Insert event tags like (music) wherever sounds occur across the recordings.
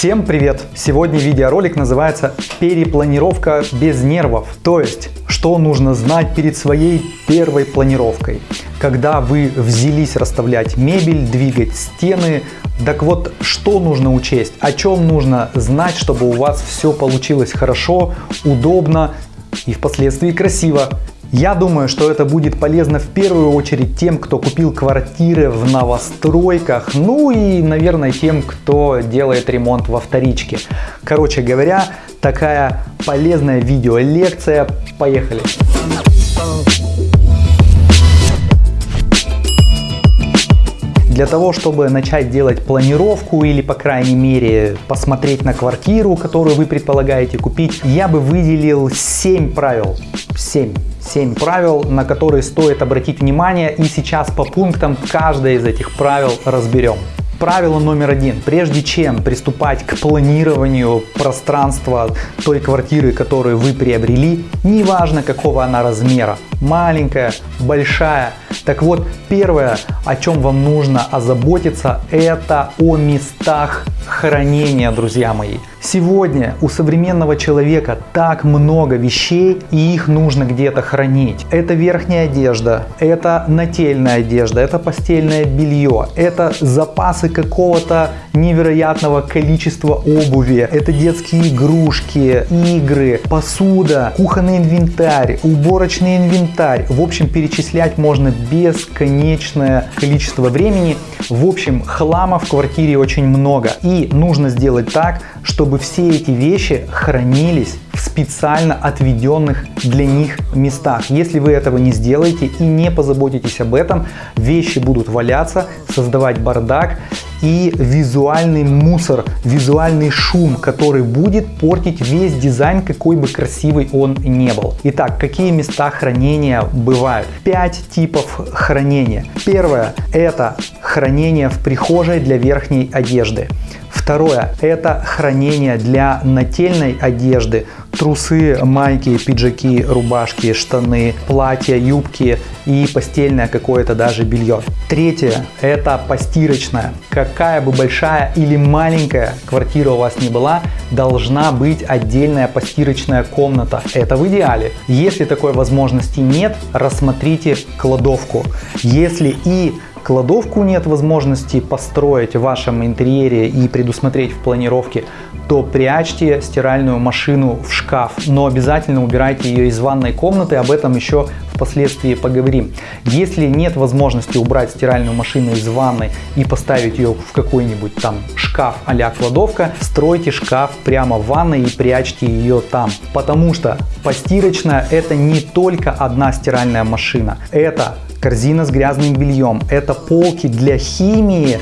Всем привет! Сегодня видеоролик называется «Перепланировка без нервов». То есть, что нужно знать перед своей первой планировкой. Когда вы взялись расставлять мебель, двигать стены, так вот, что нужно учесть, о чем нужно знать, чтобы у вас все получилось хорошо, удобно и впоследствии красиво. Я думаю, что это будет полезно в первую очередь тем, кто купил квартиры в новостройках, ну и, наверное, тем, кто делает ремонт во вторичке. Короче говоря, такая полезная видеолекция. Поехали! Для того, чтобы начать делать планировку или, по крайней мере, посмотреть на квартиру, которую вы предполагаете купить, я бы выделил 7 правил. 7. 7 правил, на которые стоит обратить внимание и сейчас по пунктам каждое из этих правил разберем. Правило номер один. Прежде чем приступать к планированию пространства той квартиры, которую вы приобрели, неважно какого она размера, маленькая, большая, так вот, первое, о чем вам нужно озаботиться, это о местах хранения, друзья мои. Сегодня у современного человека так много вещей, и их нужно где-то хранить. Это верхняя одежда, это нательная одежда, это постельное белье, это запасы какого-то невероятного количества обуви, это детские игрушки, игры, посуда, кухонный инвентарь, уборочный инвентарь. В общем, перечислять можно бесконечное количество времени. В общем, хлама в квартире очень много. И нужно сделать так, чтобы все эти вещи хранились в специально отведенных для них местах. Если вы этого не сделаете и не позаботитесь об этом, вещи будут валяться, создавать бардак и визуальный мусор, визуальный шум, который будет портить весь дизайн, какой бы красивый он не был. Итак, какие места хранения бывают? Пять типов хранения. Первое – это хранение в прихожей для верхней одежды. Второе – это хранение для нательной одежды. Трусы, майки, пиджаки, рубашки, штаны, платья, юбки и постельное какое-то даже белье. Третье – это постирочная. Какая бы большая или маленькая квартира у вас не была, должна быть отдельная постирочная комната. Это в идеале. Если такой возможности нет, рассмотрите кладовку. Если и кладовку нет возможности построить в вашем интерьере и предусмотреть в планировке, то прячьте стиральную машину в шкаф, но обязательно убирайте ее из ванной комнаты, об этом еще впоследствии поговорим. Если нет возможности убрать стиральную машину из ванной и поставить ее в какой-нибудь там шкаф а кладовка, стройте шкаф прямо в ванной и прячьте ее там. Потому что постирочная это не только одна стиральная машина, это корзина с грязным бельем, это полки для химии,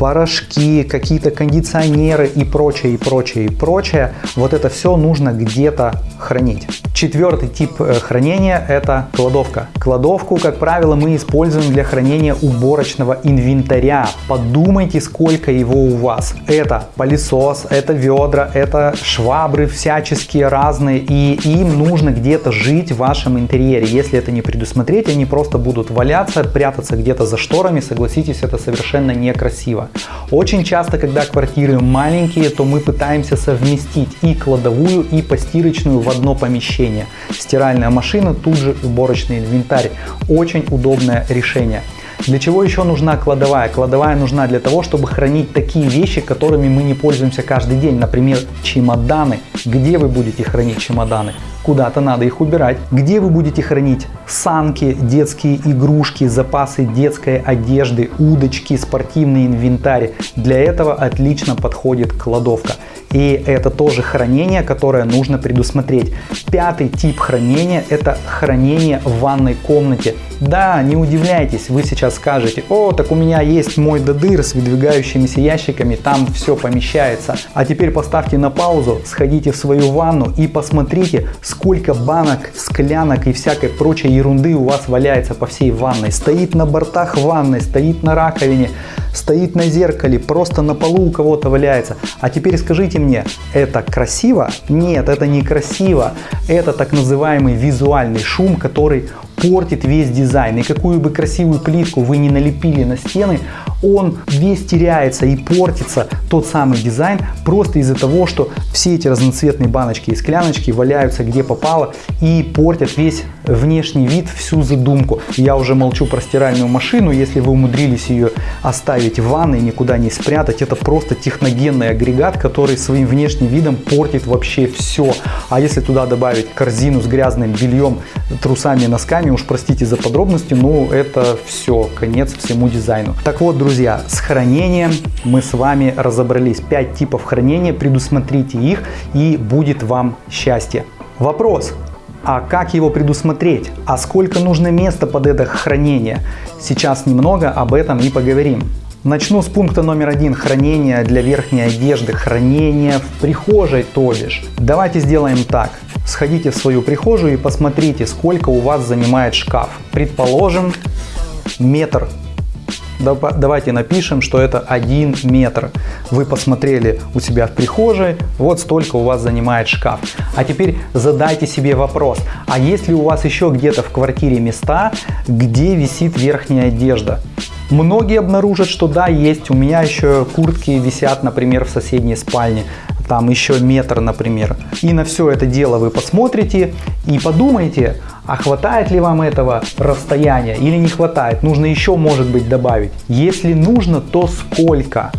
порошки, какие-то кондиционеры и прочее, и прочее, и прочее. Вот это все нужно где-то хранить. Четвертый тип э, хранения – это кладовка. Кладовку, как правило, мы используем для хранения уборочного инвентаря. Подумайте, сколько его у вас. Это пылесос, это ведра, это швабры всяческие разные, и им нужно где-то жить в вашем интерьере. Если это не предусмотреть, они просто будут валяться, прятаться где-то за шторами. Согласитесь, это совершенно некрасиво. Очень часто, когда квартиры маленькие, то мы пытаемся совместить и кладовую, и постирочную в одно помещение. Стиральная машина, тут же уборочный инвентарь. Очень удобное решение. Для чего еще нужна кладовая? Кладовая нужна для того, чтобы хранить такие вещи, которыми мы не пользуемся каждый день. Например, чемоданы. Где вы будете хранить чемоданы? Куда-то надо их убирать. Где вы будете хранить санки, детские игрушки, запасы детской одежды, удочки, спортивный инвентарь? Для этого отлично подходит кладовка. И это тоже хранение, которое нужно предусмотреть. Пятый тип хранения – это хранение в ванной комнате. Да, не удивляйтесь, вы сейчас скажете, о, так у меня есть мой додыр с выдвигающимися ящиками, там все помещается. А теперь поставьте на паузу, сходите в свою ванну и посмотрите, сколько банок, склянок и всякой прочей ерунды у вас валяется по всей ванной. Стоит на бортах ванной, стоит на раковине, стоит на зеркале, просто на полу у кого-то валяется. А теперь скажите мне, это красиво? Нет, это не красиво. Это так называемый визуальный шум, который портит весь дизайн. И какую бы красивую плитку вы не налепили на стены, он весь теряется и портится тот самый дизайн просто из-за того, что все эти разноцветные баночки и скляночки валяются где попало и портят весь внешний вид, всю задумку. Я уже молчу про стиральную машину, если вы умудрились ее оставить в ванной, никуда не спрятать, это просто техногенный агрегат, который своим внешним видом портит вообще все. А если туда добавить корзину с грязным бельем, трусами, носками, уж простите за подробности, но это все, конец всему дизайну. Так вот, друзья, с хранением мы с вами разобрались. 5 типов хранения, предусмотрите их и будет вам счастье. Вопрос, а как его предусмотреть? А сколько нужно места под это хранение? Сейчас немного об этом и поговорим. Начну с пункта номер один. Хранение для верхней одежды. Хранение в прихожей, то бишь. Давайте сделаем так. Сходите в свою прихожую и посмотрите, сколько у вас занимает шкаф. Предположим, метр давайте напишем, что это 1 метр. Вы посмотрели у себя в прихожей, вот столько у вас занимает шкаф. А теперь задайте себе вопрос, а есть ли у вас еще где-то в квартире места, где висит верхняя одежда? Многие обнаружат, что да, есть. У меня еще куртки висят, например, в соседней спальне. Там еще метр, например. И на все это дело вы посмотрите и подумайте, а хватает ли вам этого расстояния или не хватает? Нужно еще, может быть, добавить. Если нужно, то сколько?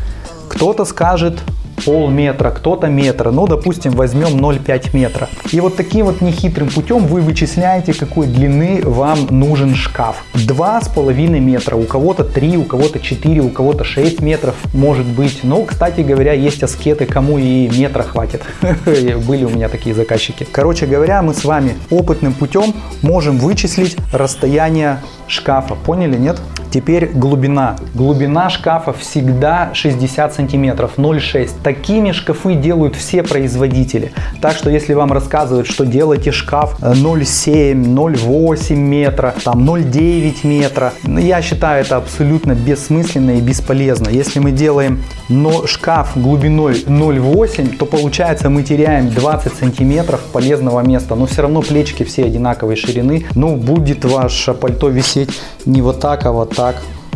Кто-то скажет полметра, кто-то метра, ну, допустим, возьмем 0,5 метра. И вот таким вот нехитрым путем вы вычисляете, какой длины вам нужен шкаф. 2,5 метра, у кого-то 3, у кого-то 4, у кого-то 6 метров может быть. Но, кстати говоря, есть аскеты, кому и метра хватит. (laughs) Были у меня такие заказчики. Короче говоря, мы с вами опытным путем можем вычислить расстояние шкафа. Поняли, нет? Теперь глубина. Глубина шкафа всегда 60 сантиметров, 0,6. Такими шкафы делают все производители. Так что если вам рассказывают, что делайте шкаф 0,7, 0,8 метра, там 0,9 метра, я считаю это абсолютно бессмысленно и бесполезно. Если мы делаем но шкаф глубиной 0,8, то получается мы теряем 20 сантиметров полезного места. Но все равно плечики все одинаковой ширины. Ну, будет ваше пальто висеть не вот так, а вот так.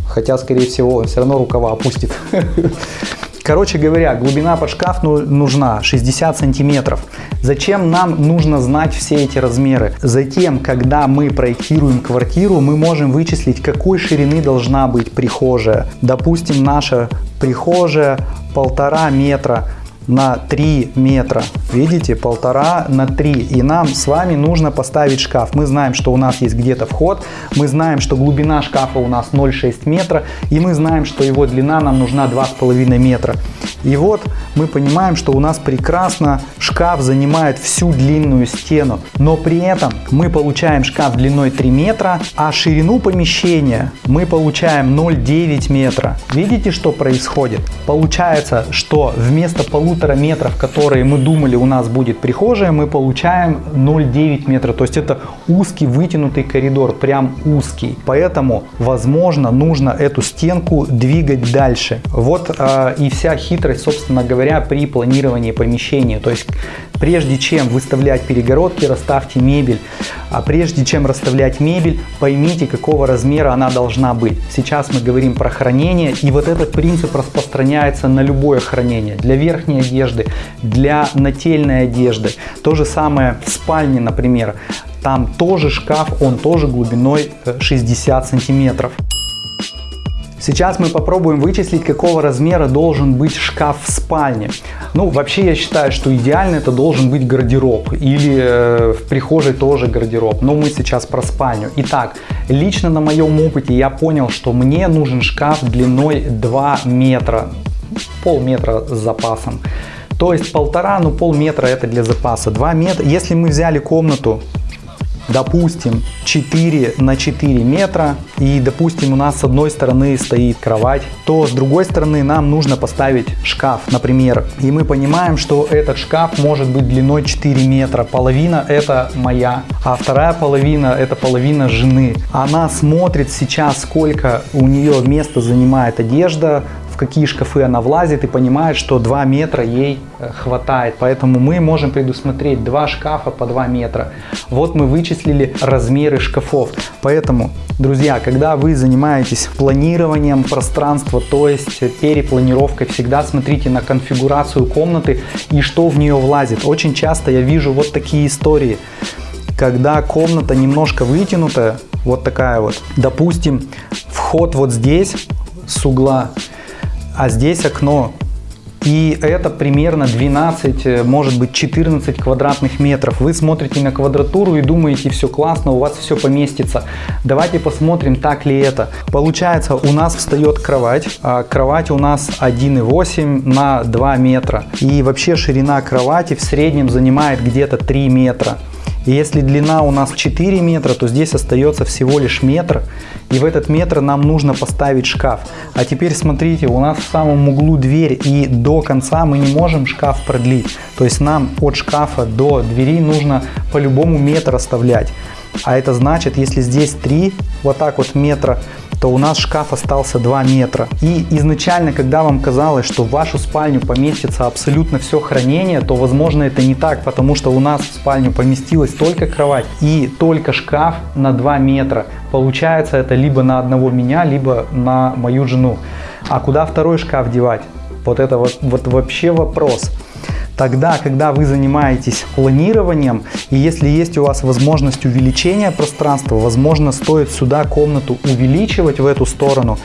Хотя, скорее всего, все равно рукава опустит. (laughs) Короче говоря, глубина под шкаф ну, нужна 60 сантиметров. Зачем нам нужно знать все эти размеры? Затем, когда мы проектируем квартиру, мы можем вычислить, какой ширины должна быть прихожая. Допустим, наша прихожая полтора метра на 3 метра. Видите, полтора на 3. И нам с вами нужно поставить шкаф. Мы знаем, что у нас есть где-то вход. Мы знаем, что глубина шкафа у нас 0,6 метра. И мы знаем, что его длина нам нужна 2,5 метра. И вот мы понимаем, что у нас прекрасно шкаф занимает всю длинную стену. Но при этом мы получаем шкаф длиной 3 метра, а ширину помещения мы получаем 0,9 метра. Видите, что происходит? Получается, что вместо полутора полутора метров, которые мы думали у нас будет прихожая, мы получаем 0,9 метра. То есть это узкий вытянутый коридор, прям узкий. Поэтому, возможно, нужно эту стенку двигать дальше. Вот э, и вся хитрость, собственно говоря, при планировании помещения. То есть прежде чем выставлять перегородки, расставьте мебель. А прежде чем расставлять мебель, поймите, какого размера она должна быть. Сейчас мы говорим про хранение, и вот этот принцип распространяется на любое хранение. Для верхней одежды, для нательной одежды. То же самое в спальне, например. Там тоже шкаф, он тоже глубиной 60 э, сантиметров. Сейчас мы попробуем вычислить, какого размера должен быть шкаф в спальне. Ну, вообще я считаю, что идеально это должен быть гардероб. Или э, в прихожей тоже гардероб. Но мы сейчас про спальню. Итак, лично на моем опыте я понял, что мне нужен шкаф длиной 2 метра. Полметра с запасом. То есть полтора, ну полметра это для запаса. 2 метра. Если мы взяли комнату допустим, 4 на 4 метра, и, допустим, у нас с одной стороны стоит кровать, то с другой стороны нам нужно поставить шкаф, например. И мы понимаем, что этот шкаф может быть длиной 4 метра. Половина это моя, а вторая половина это половина жены. Она смотрит сейчас, сколько у нее места занимает одежда, в какие шкафы она влазит и понимает, что 2 метра ей э, хватает. Поэтому мы можем предусмотреть 2 шкафа по 2 метра. Вот мы вычислили размеры шкафов. Поэтому, друзья, когда вы занимаетесь планированием пространства, то есть перепланировкой, всегда смотрите на конфигурацию комнаты и что в нее влазит. Очень часто я вижу вот такие истории когда комната немножко вытянутая, вот такая вот, допустим, вход вот здесь с угла, а здесь окно. И это примерно 12, э, может быть 14 квадратных метров. Вы смотрите на квадратуру и думаете, все классно, у вас все поместится. Давайте посмотрим, так ли это. Получается, у нас встает кровать. А кровать у нас 1,8 на 2 метра. И вообще ширина кровати в среднем занимает где-то 3 метра. И если длина у нас 4 метра, то здесь остается всего лишь метр. И в этот метр нам нужно поставить шкаф. А теперь смотрите, у нас в самом углу дверь. И до конца мы не можем шкаф продлить. То есть нам от шкафа до двери нужно по-любому метр оставлять. А это значит, если здесь 3, вот так вот метра, то у нас шкаф остался 2 метра. И изначально, когда вам казалось, что в вашу спальню поместится абсолютно все хранение, то возможно это не так, потому что у нас в спальню поместилась только кровать и только шкаф на 2 метра. Получается это либо на одного меня, либо на мою жену. А куда второй шкаф девать? Вот это вот, вот вообще вопрос. Тогда, когда вы занимаетесь планированием, и если есть у вас возможность увеличения пространства, возможно, стоит сюда комнату увеличивать в эту сторону,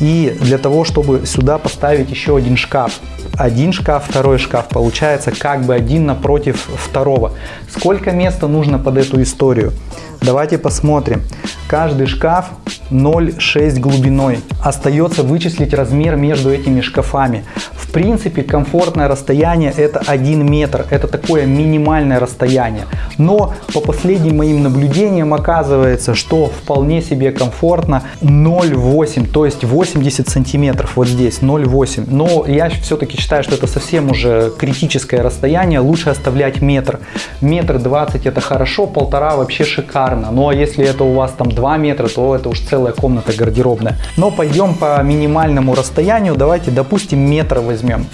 и для того, чтобы сюда поставить еще один шкаф. Один шкаф, второй шкаф, получается как бы один напротив второго. Сколько места нужно под эту историю? Давайте посмотрим. Каждый шкаф 0,6 глубиной. Остается вычислить размер между этими шкафами. В принципе, комфортное расстояние это 1 метр. Это такое минимальное расстояние. Но по последним моим наблюдениям оказывается, что вполне себе комфортно 0,8, то есть 80 сантиметров вот здесь 0,8. Но я все-таки считаю, что это совсем уже критическое расстояние. Лучше оставлять метр. Метр 20 это хорошо, полтора вообще шикарно. Ну а если это у вас там 2 метра, то это уж целая комната гардеробная. Но пойдем по минимальному расстоянию. Давайте, допустим, метр возьмем.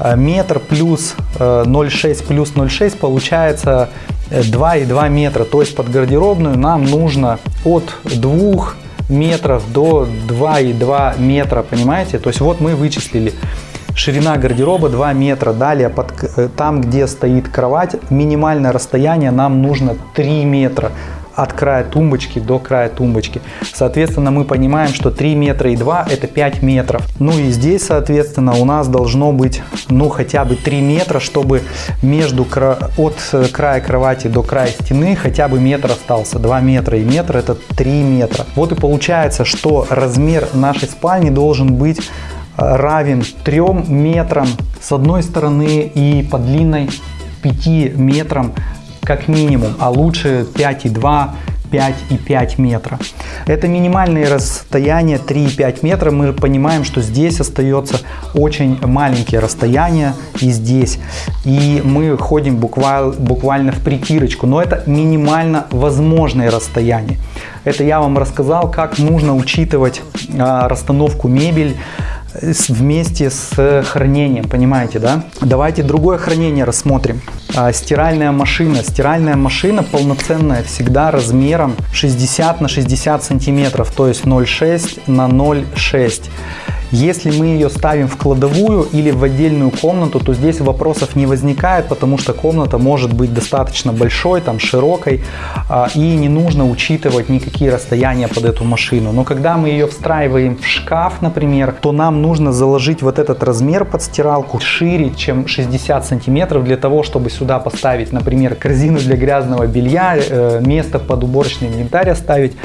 Э, метр плюс 0,6 э, плюс 0,6 получается 2,2 э, метра. То есть под гардеробную нам нужно от 2 метров до 2,2 метра, понимаете? То есть вот мы вычислили. Ширина гардероба 2 метра. Далее, под, там, где стоит кровать, минимальное расстояние нам нужно 3 метра от края тумбочки до края тумбочки. Соответственно, мы понимаем, что 3 метра и 2 это 5 метров. Ну и здесь, соответственно, у нас должно быть, ну, хотя бы 3 метра, чтобы между от э, края кровати до края стены хотя бы метр остался. 2 метра и метр это 3 метра. Вот и получается, что размер нашей спальни должен быть э, равен 3 метрам с одной стороны и по длинной 5 метрам как минимум, а лучше 5,2 5,5 метра. Это минимальные расстояния 3,5 метра. Мы понимаем, что здесь остается очень маленькие расстояния и здесь. И мы ходим буквально, буквально в притирочку. Но это минимально возможные расстояния. Это я вам рассказал, как нужно учитывать а, расстановку мебель вместе с хранением, понимаете, да? Давайте другое хранение рассмотрим. А, стиральная машина. Стиральная машина полноценная всегда размером 60 на 60 сантиметров, то есть 0,6 на 0,6. Если мы ее ставим в кладовую или в отдельную комнату, то здесь вопросов не возникает, потому что комната может быть достаточно большой, там широкой, а, и не нужно учитывать никакие расстояния под эту машину. Но когда мы ее встраиваем в шкаф, например, то нам нужно заложить вот этот размер под стиралку шире, чем 60 сантиметров, для того, чтобы сюда поставить, например, корзину для грязного белья, э, место под уборочный инвентарь оставить.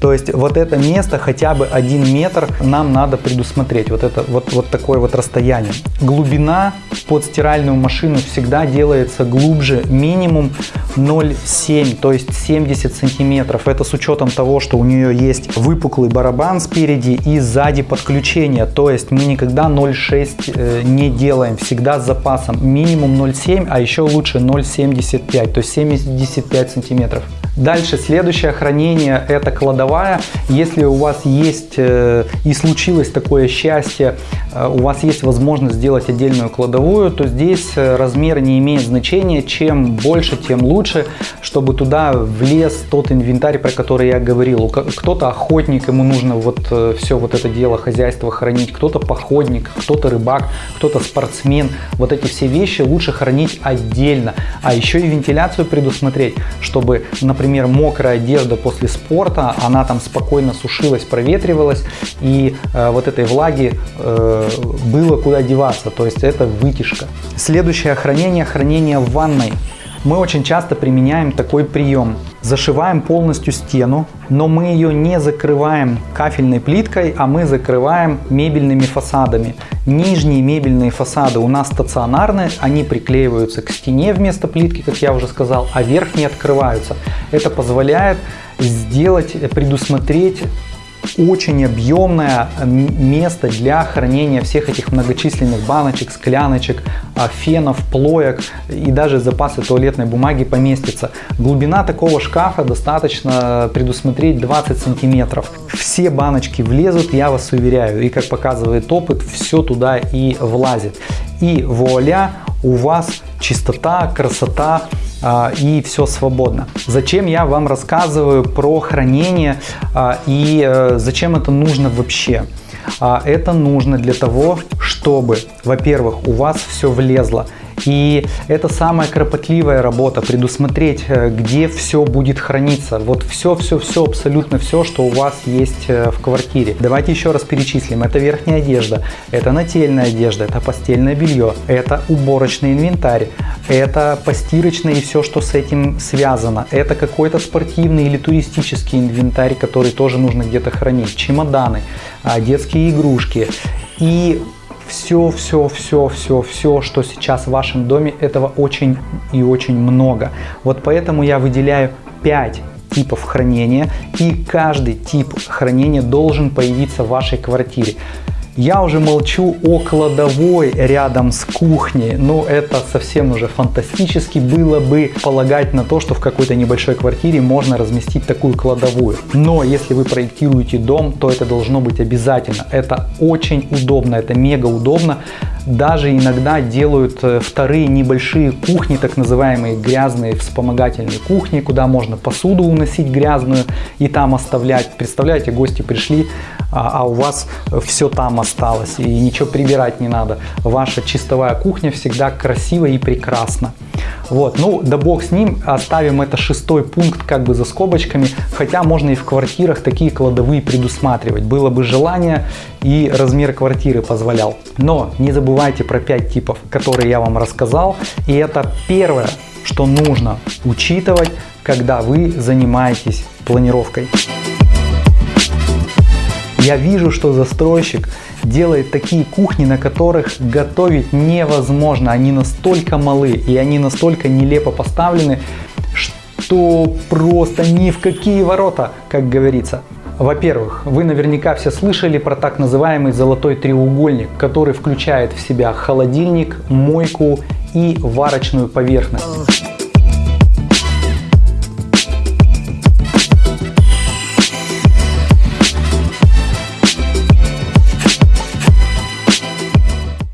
То есть вот это место хотя бы 1 метр нам надо предусмотреть смотреть вот это вот, вот такое вот расстояние. Глубина под стиральную машину всегда делается глубже минимум 0,7, то есть 70 сантиметров. Это с учетом того, что у нее есть выпуклый барабан спереди и сзади подключение. То есть мы никогда 0,6 э, не делаем, всегда с запасом. Минимум 0,7, а еще лучше 0,75, то есть 75 сантиметров. Дальше, следующее хранение – это кладовая. Если у вас есть э, и случилось такое счастье, э, у вас есть возможность сделать отдельную кладовую, то здесь э, размер не имеет значения. Чем больше, тем лучше, чтобы туда влез тот инвентарь, про который я говорил. Кто-то охотник, ему нужно вот все вот это дело, хозяйство хранить, кто-то походник, кто-то рыбак, кто-то спортсмен. Вот эти все вещи лучше хранить отдельно. А еще и вентиляцию предусмотреть, чтобы, например, мокрая одежда после спорта, она там спокойно сушилась, проветривалась, и э, вот этой влаги э, было куда деваться, то есть это вытяжка. Следующее хранение, хранение в ванной. Мы очень часто применяем такой прием. Зашиваем полностью стену, но мы ее не закрываем кафельной плиткой, а мы закрываем мебельными фасадами. Нижние мебельные фасады у нас стационарные, они приклеиваются к стене вместо плитки, как я уже сказал, а верхние открываются. Это позволяет сделать, предусмотреть очень объемное место для хранения всех этих многочисленных баночек, скляночек, а, фенов, плоек и даже запасы туалетной бумаги поместится. Глубина такого шкафа достаточно предусмотреть 20 сантиметров. Все баночки влезут, я вас уверяю, и как показывает опыт, все туда и влазит. И вуаля, у вас чистота, красота, а, и все свободно. Зачем я вам рассказываю про хранение а, и э, зачем это нужно вообще? А, это нужно для того, чтобы, во-первых, у вас все влезло. И это самая кропотливая работа, предусмотреть, э, где все будет храниться. Вот все-все-все, абсолютно все, что у вас есть э, в квартире. Давайте еще раз перечислим. Это верхняя одежда, это нательная одежда, это постельное белье, это уборочный инвентарь, это постирочное и все, что с этим связано. Это какой-то спортивный или туристический инвентарь, который тоже нужно где-то хранить. Чемоданы, а, детские игрушки. И все, все, все, все, все, что сейчас в вашем доме, этого очень и очень много. Вот поэтому я выделяю 5 типов хранения, и каждый тип хранения должен появиться в вашей квартире. Я уже молчу о кладовой рядом с кухней. Ну, это совсем уже фантастически было бы полагать на то, что в какой-то небольшой квартире можно разместить такую кладовую. Но если вы проектируете дом, то это должно быть обязательно. Это очень удобно, это мега удобно. Даже иногда делают э, вторые небольшие кухни, так называемые грязные вспомогательные кухни, куда можно посуду уносить грязную и там оставлять. Представляете, гости пришли, а, а у вас все там осталось и ничего прибирать не надо. Ваша чистовая кухня всегда красива и прекрасна. Вот, ну да бог с ним, оставим это шестой пункт как бы за скобочками, хотя можно и в квартирах такие кладовые предусматривать, было бы желание и размер квартиры позволял. Но не забывайте про 5 типов, которые я вам рассказал, и это первое, что нужно учитывать, когда вы занимаетесь планировкой. Я вижу, что застройщик делает такие кухни, на которых готовить невозможно. Они настолько малы и они настолько нелепо поставлены, что просто ни в какие ворота, как говорится. Во-первых, вы наверняка все слышали про так называемый золотой треугольник, который включает в себя холодильник, мойку и варочную поверхность.